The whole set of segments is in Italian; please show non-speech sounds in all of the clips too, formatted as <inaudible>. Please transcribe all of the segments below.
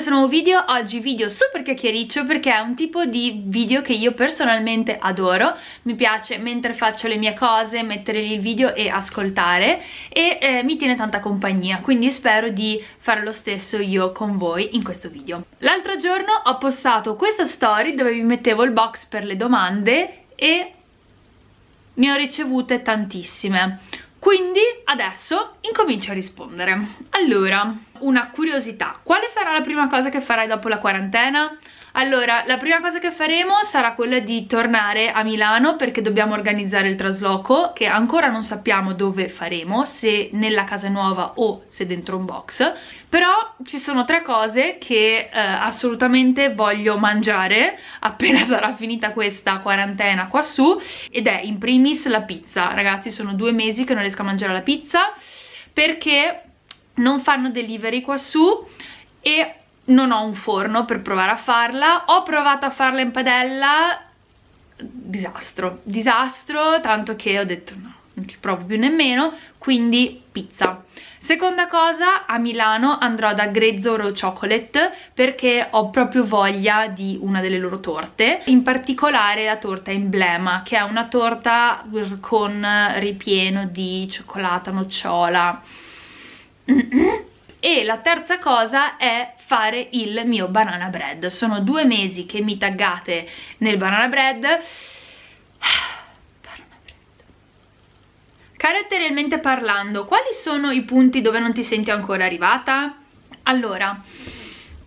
questo nuovo video, oggi video super chiacchiericcio perché è un tipo di video che io personalmente adoro, mi piace mentre faccio le mie cose mettere lì il video e ascoltare e eh, mi tiene tanta compagnia, quindi spero di fare lo stesso io con voi in questo video. L'altro giorno ho postato questa story dove vi mettevo il box per le domande e ne ho ricevute tantissime quindi adesso incomincio a rispondere. Allora, una curiosità. Quale sarà la prima cosa che farai dopo la quarantena? Allora, la prima cosa che faremo sarà quella di tornare a Milano perché dobbiamo organizzare il trasloco che ancora non sappiamo dove faremo, se nella casa nuova o se dentro un box. Però ci sono tre cose che eh, assolutamente voglio mangiare <laughs> appena sarà finita questa quarantena qua su ed è in primis la pizza. Ragazzi, sono due mesi che non riesco a mangiare la pizza perché non fanno delivery qua su e non ho un forno per provare a farla. Ho provato a farla in padella disastro, disastro tanto che ho detto no, non ci provo più nemmeno quindi pizza. Seconda cosa a Milano andrò da Grezzo Raw Chocolate perché ho proprio voglia di una delle loro torte. In particolare la torta emblema che è una torta con ripieno di cioccolata nocciola e la terza cosa è fare il mio banana bread sono due mesi che mi taggate nel banana bread caratterialmente parlando quali sono i punti dove non ti senti ancora arrivata? allora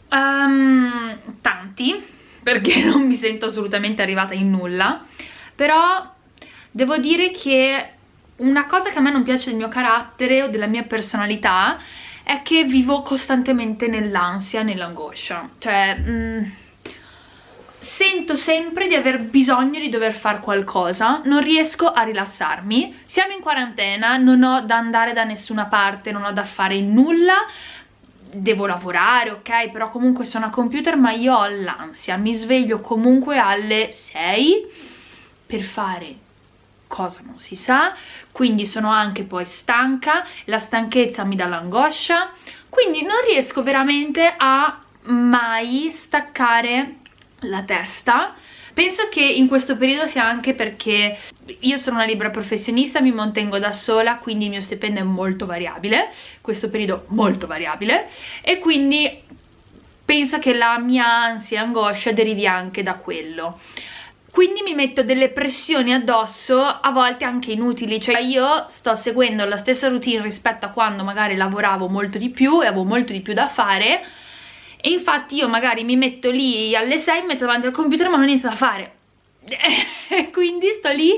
um, tanti perché non mi sento assolutamente arrivata in nulla però devo dire che una cosa che a me non piace del mio carattere o della mia personalità è che vivo costantemente nell'ansia, nell'angoscia. Cioè, mh, mm, sento sempre di aver bisogno di dover fare qualcosa, non riesco a rilassarmi. Siamo in quarantena, non ho da andare da nessuna parte, non ho da fare nulla, devo lavorare, ok, però comunque sono a computer, ma io ho l'ansia, mi sveglio comunque alle 6 per fare cosa non si sa, quindi sono anche poi stanca, la stanchezza mi dà l'angoscia, quindi non riesco veramente a mai staccare la testa. Penso che in questo periodo sia anche perché io sono una libera professionista, mi mantengo da sola, quindi il mio stipendio è molto variabile, questo periodo molto variabile, e quindi penso che la mia ansia e angoscia derivi anche da quello quindi mi metto delle pressioni addosso a volte anche inutili cioè io sto seguendo la stessa routine rispetto a quando magari lavoravo molto di più e avevo molto di più da fare. E infatti io magari mi metto lì alle 6 mi metto davanti al computer ma non ho niente da fare. <laughs> Quindi sto lì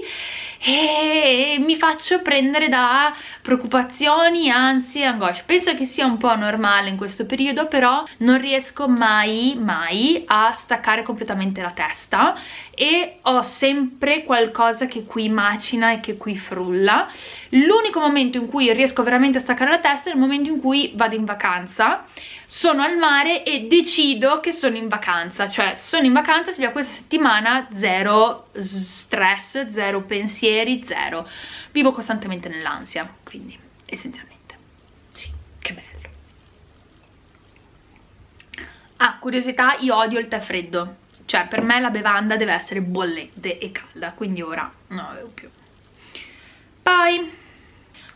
e mi faccio prendere da preoccupazioni, ansie, angosce. Penso che sia un po' normale in questo periodo, però non riesco mai, mai a staccare completamente la testa e ho sempre qualcosa che qui macina e che qui frulla. L'unico momento in cui riesco veramente a staccare la testa è il momento in cui vado in vacanza. Sono al mare e decido che sono in vacanza. Cioè sono in vacanza sia questa settimana zero stress, zero pensieri, zero. Vivo costantemente nell'ansia quindi essenzialmente. Sì, che bello. Ah, curiosità, io odio il tè freddo cioè per me la bevanda deve essere bollente e calda quindi ora non la bevo più poi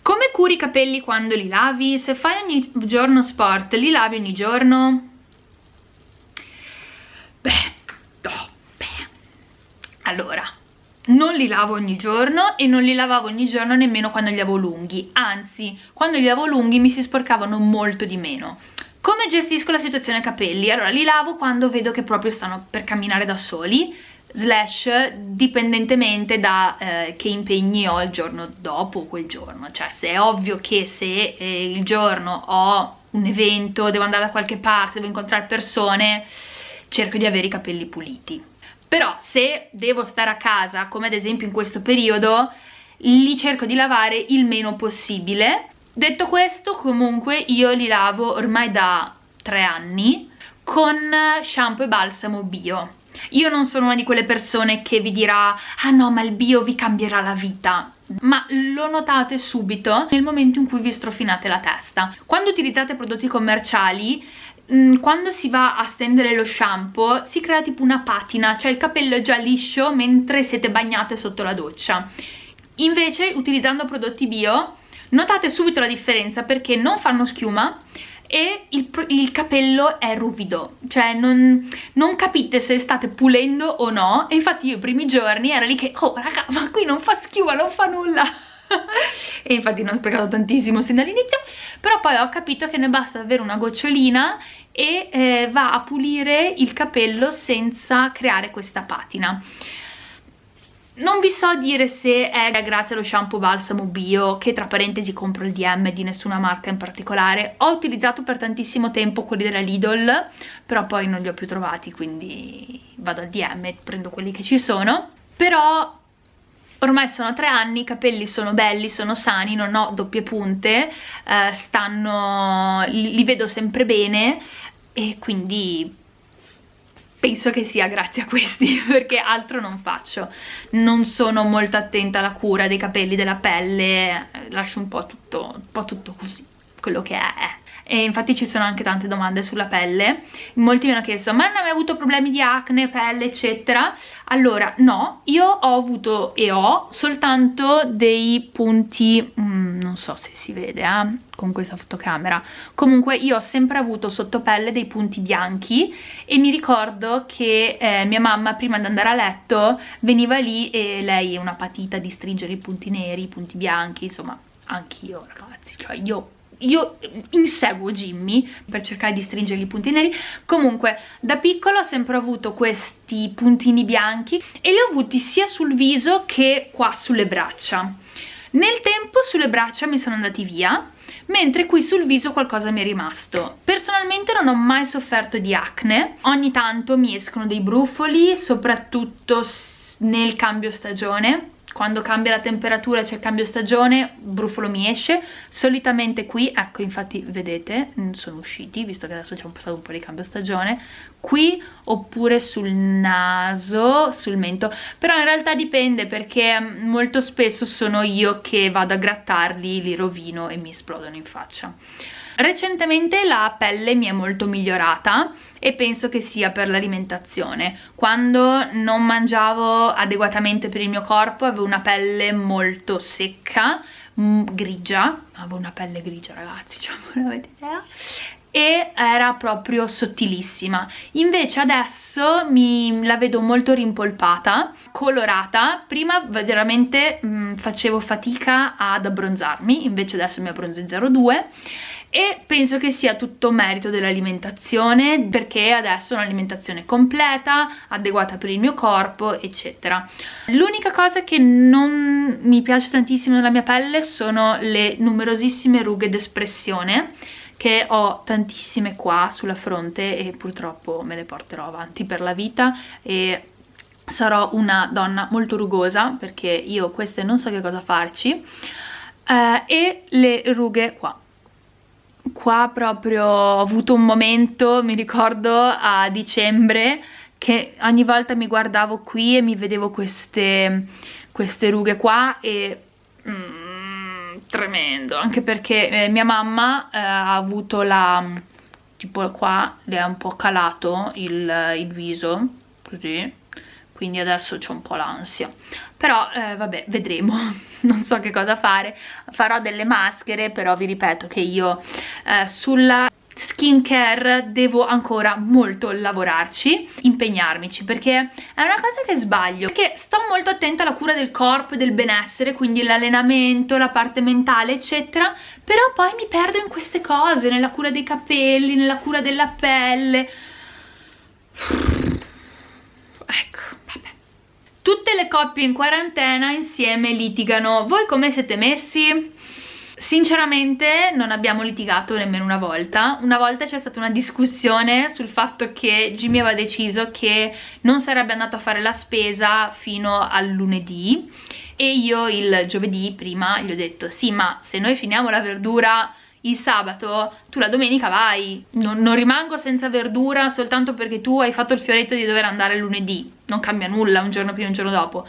come curi i capelli quando li lavi? Se fai ogni giorno sport, li lavi ogni giorno? Beh, no, beh. Allora, non li lavo ogni giorno e non li lavavo ogni giorno nemmeno quando li avevo lunghi, anzi, quando li avevo lunghi mi si sporcavano molto di meno. Come gestisco la situazione capelli? Allora, li lavo quando vedo che proprio stanno per camminare da soli, slash dipendentemente da eh, che impegni ho il giorno dopo quel giorno cioè se è ovvio che se eh, il giorno ho un evento, devo andare da qualche parte, devo incontrare persone cerco di avere i capelli puliti però se devo stare a casa come ad esempio in questo periodo li cerco di lavare il meno possibile detto questo comunque io li lavo ormai da tre anni con shampoo e balsamo bio. Io non sono una di quelle persone che vi dirà ah no ma il bio vi cambierà la vita. Ma lo notate subito nel momento in cui vi strofinate la testa. Quando utilizzate prodotti commerciali mm, quando si va a stendere lo shampoo si crea tipo una patina, cioè il capello è già liscio mentre siete bagnate sotto la doccia. Invece utilizzando prodotti bio notate subito la differenza perché non fanno schiuma e il, il, capello è ruvido, cioè non, non, capite se state pulendo o no. E infatti io i primi giorni ero lì che oh raga ma qui non fa schiuma, non fa nulla. <laughs> E infatti ne ho sprecato tantissimo sin dall'inizio. Però poi ho capito che ne basta avere una gocciolina e eh, va a pulire il capello senza creare questa patina non vi so dire se è grazie allo shampoo balsamo bio, che tra parentesi compro il DM di nessuna marca in particolare. Ho utilizzato per tantissimo tempo quelli della Lidl, però poi non li ho più trovati, quindi vado al DM e prendo quelli che ci sono. Però ormai sono tre anni, i capelli sono belli, sono sani, non ho doppie punte, eh, stanno, li, li vedo sempre bene e quindi penso che sia grazie a questi <laughs> perché altro non faccio. Non sono molto attenta alla cura dei capelli, della pelle lascio un po' tutto, un po' tutto così quello che è e infatti ci sono anche tante domande sulla pelle. Molti mi hanno chiesto ma non hai mai avuto problemi di acne, pelle eccetera? Allora no, io ho avuto e ho soltanto dei punti mm, non so se si vede eh, con questa fotocamera. Comunque io ho sempre avuto sotto pelle dei punti bianchi e mi ricordo che eh, mia mamma prima di andare a letto veniva lì e lei è una patita di stringere i punti neri, i punti bianchi insomma anch'io ragazzi, cioè io io inseguo Jimmy per cercare di stringergli i punti neri. Comunque da piccola ho sempre avuto questi puntini bianchi e li ho avuti sia sul viso che qua sulle braccia. Nel tempo sulle braccia mi sono andati via mentre qui sul viso qualcosa mi è rimasto. Personalmente non ho mai sofferto di acne. Ogni tanto mi escono dei brufoli soprattutto nel cambio stagione quando cambia la temperatura c'è il cambio stagione brufolo mi esce. Solitamente qui ecco infatti vedete sono usciti visto che adesso c'è passato un po' di cambio stagione qui oppure sul naso sul mento. Però in realtà dipende perché mm, molto spesso sono io che vado a grattarli li rovino e mi esplodono in faccia Recentemente la pelle mi è molto migliorata e penso che sia per l'alimentazione. Quando non mangiavo adeguatamente per il mio corpo avevo una pelle molto secca, mm, grigia, avevo una pelle grigia ragazzi, cioè non avete idea e era proprio sottilissima. Invece adesso mi la vedo molto rimpolpata colorata. Prima veramente mh, mm, facevo fatica ad abbronzarmi invece adesso mi abbronzo in 02 e penso che sia tutto merito dell'alimentazione perché adesso ho un'alimentazione completa, adeguata per il mio corpo eccetera. L'unica cosa che non mi piace tantissimo nella mia pelle sono le numerosissime rughe d'espressione che ho tantissime qua sulla fronte e purtroppo me le porterò avanti per la vita. E sarò una donna molto rugosa perché io queste non so che cosa farci. Eh, e le rughe qua qua proprio ho avuto un momento, mi ricordo a dicembre, che ogni volta mi guardavo qui e mi vedevo queste, queste rughe qua e... Mm, tremendo, anche perché eh, mia mamma eh, ha avuto la... tipo qua le ha un po' calato il, il viso, così, quindi adesso c'ho un po' l'ansia. Però eh, vabbè vedremo. <laughs> Non so che cosa fare. Farò delle maschere però vi ripeto che io eh, sulla skincare devo ancora molto lavorarci, impegnarmici perché è una cosa che sbaglio perché sto molto attenta alla cura del corpo e del benessere quindi l'allenamento, la parte mentale eccetera però poi mi perdo in queste cose nella cura dei capelli, nella cura della pelle. <sighs> Ecco Tutte le coppie in quarantena insieme litigano. Voi come siete messi? Sinceramente non abbiamo litigato nemmeno una volta, una volta c'è stata una discussione sul fatto che Jimmy aveva deciso che non sarebbe andato a fare la spesa fino al lunedì e io il giovedì prima gli ho detto sì ma se noi finiamo la verdura il sabato tu la domenica vai. Non, non, rimango senza verdura soltanto perché tu hai fatto il fioretto di dover andare lunedì. Non cambia nulla un giorno prima e un giorno dopo.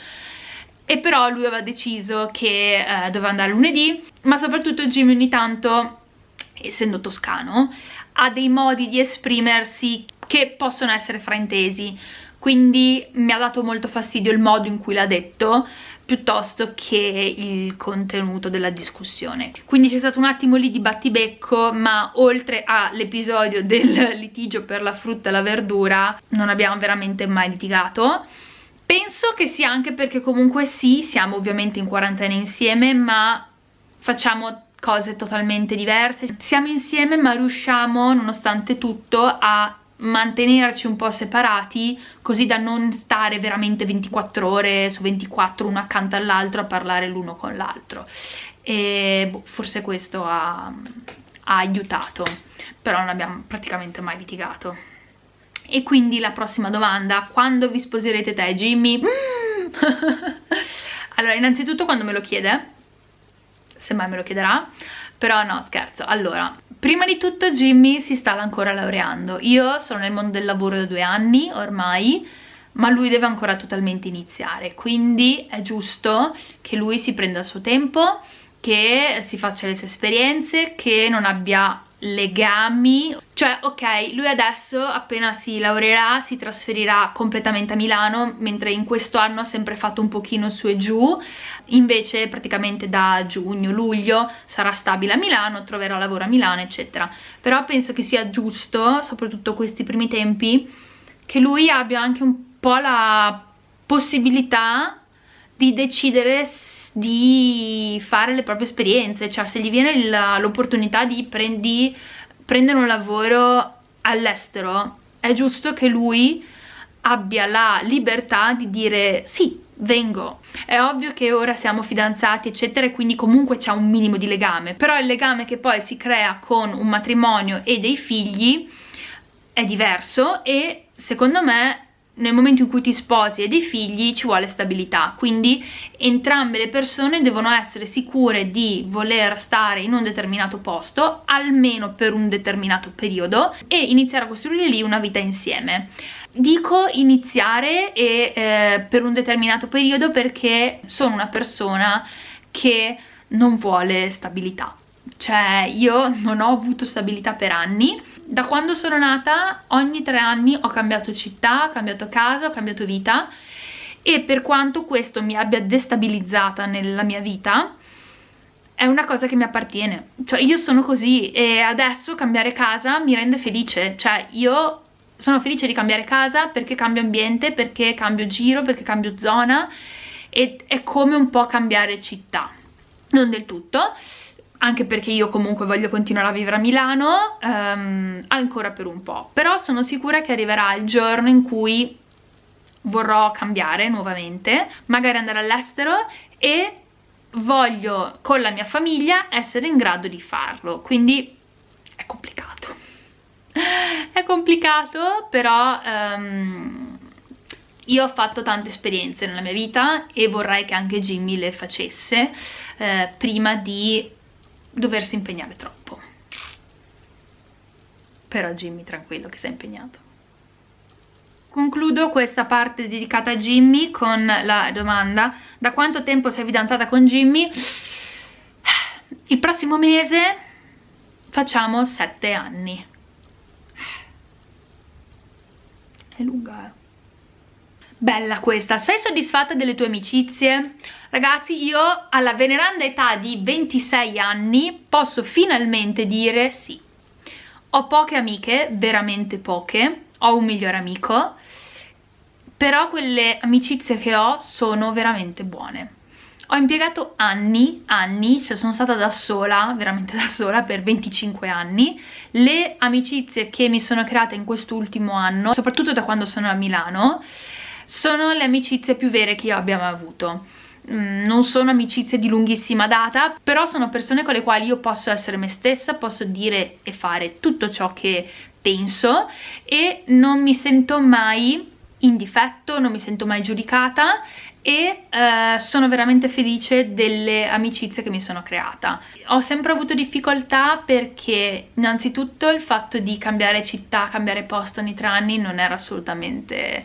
E però lui aveva deciso che eh, doveva andare lunedì ma soprattutto Jimmy ogni tanto essendo toscano ha dei modi di esprimersi che possono essere fraintesi. Quindi mi ha dato molto fastidio il modo in cui l'ha detto piuttosto che il contenuto della discussione. Quindi c'è stato un attimo lì di battibecco, ma oltre all'episodio del litigio per la frutta e la verdura non abbiamo veramente mai litigato. Penso che sia anche perché comunque sì, siamo ovviamente in quarantena insieme, ma facciamo cose totalmente diverse. Siamo insieme ma riusciamo, nonostante tutto, a mantenerci un po' separati così da non stare veramente 24 ore su 24 uno accanto all'altro a parlare l'uno con l'altro e boh, forse questo ha, ha aiutato però non abbiamo praticamente mai litigato e quindi la prossima domanda quando vi sposerete te Jimmy? Mm. <laughs> allora innanzitutto quando me lo chiede se mai me lo chiederà però no scherzo. Allora Prima di tutto Jimmy si sta ancora laureando, io sono nel mondo del lavoro da due anni ormai, ma lui deve ancora totalmente iniziare, quindi è giusto che lui si prenda il suo tempo, che si faccia le sue esperienze, che non abbia legami. Cioè ok lui adesso appena si laureerà si trasferirà completamente a Milano mentre in questo anno ha sempre fatto un pochino su e giù. Invece praticamente da giugno luglio sarà stabile a Milano troverà lavoro a Milano eccetera. Però penso che sia giusto soprattutto questi primi tempi che lui abbia anche un po' la possibilità di decidere di fare le proprie esperienze, cioè se gli viene l'opportunità di, di prendere un lavoro all'estero, è giusto che lui abbia la libertà di dire sì, vengo. È ovvio che ora siamo fidanzati eccetera e quindi comunque c'è un minimo di legame, però il legame che poi si crea con un matrimonio e dei figli è diverso e secondo me nel momento in cui ti sposi e dei figli ci vuole stabilità, quindi entrambe le persone devono essere sicure di voler stare in un determinato posto, almeno per un determinato periodo, e iniziare a costruire lì una vita insieme. Dico iniziare e, eh, per un determinato periodo perché sono una persona che non vuole stabilità cioè io non ho avuto stabilità per anni. Da quando sono nata ogni tre anni ho cambiato città, ho cambiato casa, ho cambiato vita. E per quanto questo mi abbia destabilizzata nella mia vita è una cosa che mi appartiene. Cioè io sono così e adesso cambiare casa mi rende felice. Cioè io sono felice di cambiare casa perché cambio ambiente, perché cambio giro, perché cambio zona e è come un po' cambiare città. Non del tutto anche perché io comunque voglio continuare a vivere a Milano um, ancora per un po', però sono sicura che arriverà il giorno in cui vorrò cambiare nuovamente, magari andare all'estero e voglio con la mia famiglia essere in grado di farlo, quindi è complicato. <laughs> è complicato, però um, io ho fatto tante esperienze nella mia vita e vorrei che anche Jimmy le facesse eh, prima di doversi impegnare troppo però Jimmy tranquillo che è impegnato Concludo questa parte dedicata a Jimmy con la domanda da quanto tempo sei fidanzata con Jimmy? Il prossimo mese facciamo sette anni. È lunga, eh? Bella questa. Sei soddisfatta delle tue amicizie? Ragazzi, io alla veneranda età di 26 anni posso finalmente dire sì. Ho poche amiche, veramente poche, ho un migliore amico, però quelle amicizie che ho sono veramente buone. Ho impiegato anni, anni, cioè sono stata da sola, veramente da sola, per 25 anni. Le amicizie che mi sono create in quest'ultimo anno, soprattutto da quando sono a Milano, sono le amicizie più vere che io abbia mai avuto Mm, non sono amicizie di lunghissima data però sono persone con le quali io posso essere me stessa posso dire e fare tutto ciò che penso e non mi sento mai in difetto non mi sento mai giudicata e eh, sono veramente felice delle amicizie che mi sono creata. Ho sempre avuto difficoltà perché innanzitutto il fatto di cambiare città, cambiare posto ogni tre anni non era assolutamente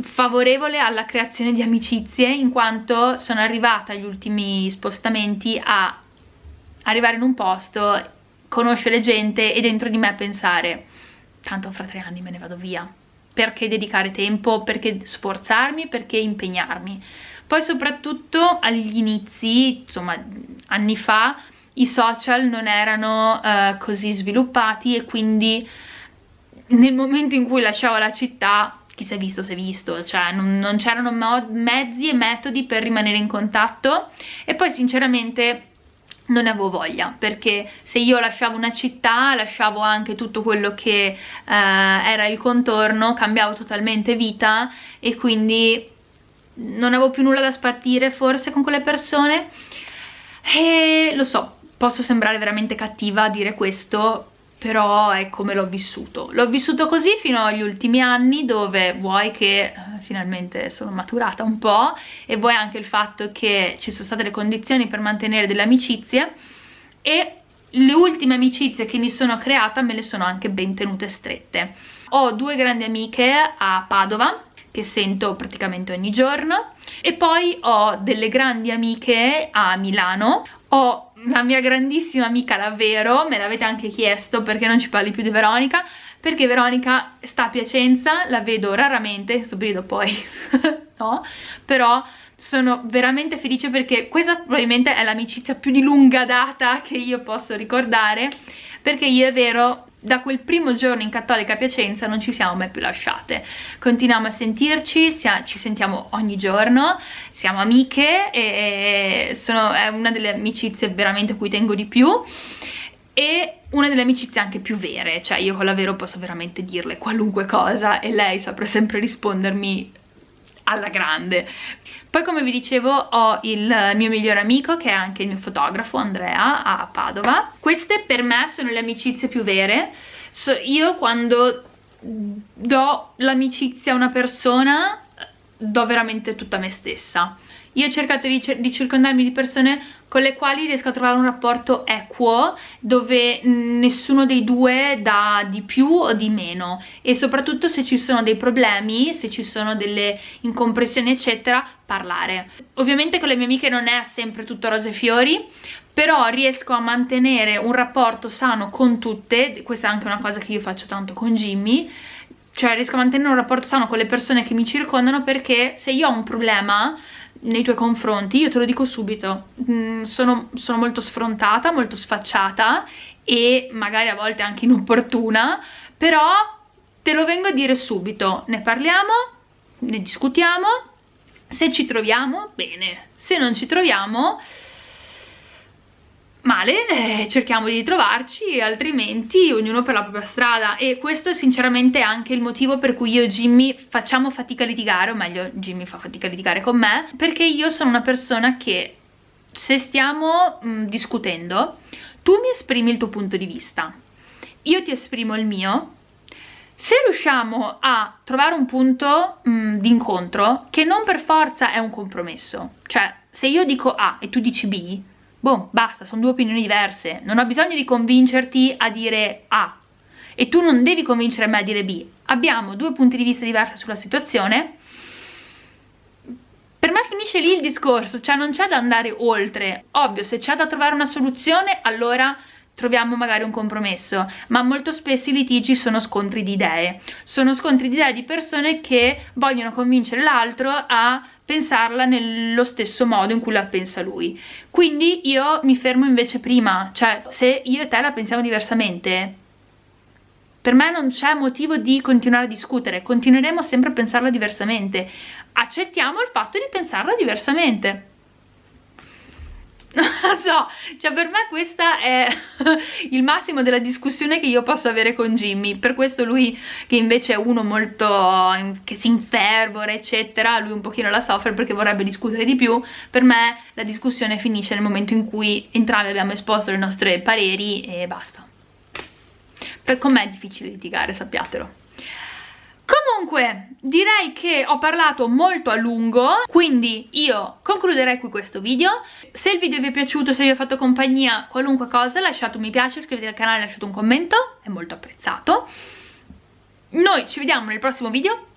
favorevole alla creazione di amicizie in quanto sono arrivata agli ultimi spostamenti a arrivare in un posto conoscere gente e dentro di me pensare tanto fra tre anni me ne vado via. Perché dedicare tempo, perché sforzarmi, perché impegnarmi? Poi soprattutto agli inizi, insomma anni fa i social non erano uh, così sviluppati e quindi nel momento in cui lasciavo la città chi si è visto si è visto, cioè non, non c'erano mezzi e metodi per rimanere in contatto e poi sinceramente non avevo voglia perché se io lasciavo una città lasciavo anche tutto quello che eh, era il contorno cambiavo totalmente vita e quindi non avevo più nulla da spartire forse con quelle persone. E lo so posso sembrare veramente cattiva a dire questo però è come l'ho vissuto. L'ho vissuto così fino agli ultimi anni dove vuoi che eh, finalmente sono maturata un po' e vuoi anche il fatto che ci sono state le condizioni per mantenere delle amicizie e le ultime amicizie che mi sono creata me le sono anche ben tenute strette. Ho due grandi amiche a Padova che sento praticamente ogni giorno e poi ho delle grandi amiche a Milano. Ho la mia grandissima amica davvero, me l'avete anche chiesto perché non ci parli più di Veronica, perché Veronica sta a Piacenza, la vedo raramente, questo periodo poi <laughs> no, però sono veramente felice perché questa probabilmente è l'amicizia più di lunga data che io posso ricordare, perché io è vero da quel primo giorno in Cattolica Piacenza non ci siamo mai più lasciate. Continuiamo a sentirci, ci sentiamo ogni giorno siamo amiche e sono, è una delle amicizie veramente a cui tengo di più e una delle amicizie anche più vere, cioè io con la Vero posso veramente dirle qualunque cosa e lei saprà sempre rispondermi alla grande. Poi come vi dicevo ho il mio migliore amico che è anche il mio fotografo Andrea a Padova. Queste per me sono le amicizie più vere. So, io quando do l'amicizia a una persona do veramente tutta me stessa io ho cercato di, di, circondarmi di persone con le quali riesco a trovare un rapporto equo dove nessuno dei due dà di più o di meno. E soprattutto se ci sono dei problemi, se ci sono delle incompressioni eccetera, parlare. Ovviamente con le mie amiche non è sempre tutto rose e fiori, però riesco a mantenere un rapporto sano con tutte, questa è anche una cosa che io faccio tanto con Jimmy, cioè riesco a mantenere un rapporto sano con le persone che mi circondano perché se io ho un problema nei tuoi confronti, io te lo dico subito, mm, sono, sono molto sfrontata, molto sfacciata e magari a volte anche inopportuna, però te lo vengo a dire subito, ne parliamo, ne discutiamo, se ci troviamo, bene, se non ci troviamo, male, eh, cerchiamo di trovarci, altrimenti ognuno per la propria strada. E questo sinceramente è anche il motivo per cui io e Jimmy facciamo fatica a litigare, o meglio Jimmy fa fatica a litigare con me, perché io sono una persona che se stiamo mh, mm, discutendo, tu mi esprimi il tuo punto di vista, io ti esprimo il mio, se riusciamo a trovare un punto mm, di incontro che non per forza è un compromesso, cioè se io dico A e tu dici B, boh, basta, sono due opinioni diverse, non ho bisogno di convincerti a dire A. E tu non devi convincere me a dire B, abbiamo due punti di vista diversi sulla situazione, per me finisce lì il discorso, cioè non c'è da andare oltre, ovvio se c'è da trovare una soluzione allora troviamo magari un compromesso, ma molto spesso i litigi sono scontri di idee, sono scontri di idee di persone che vogliono convincere l'altro a pensarla nello stesso modo in cui la pensa lui. Quindi io mi fermo invece prima cioè se io e te la pensiamo diversamente per me non c'è motivo di continuare a discutere continueremo sempre a pensarla diversamente. Accettiamo il fatto di pensarla diversamente <laughs> non so, cioè per me questa è <laughs> il massimo della discussione che io posso avere con Jimmy, per questo lui che invece è uno molto che si infervora eccetera, lui un pochino la soffre perché vorrebbe discutere di più, per me la discussione finisce nel momento in cui entrambi abbiamo esposto le nostre pareri e basta. Per con me è difficile litigare, sappiatelo. Comunque, direi che ho parlato molto a lungo, quindi io concluderei qui questo video. Se il video vi è piaciuto, se vi ha fatto compagnia, qualunque cosa, lasciate un mi piace, iscrivetevi al canale, lasciate un commento, è molto apprezzato. Noi ci vediamo nel prossimo video,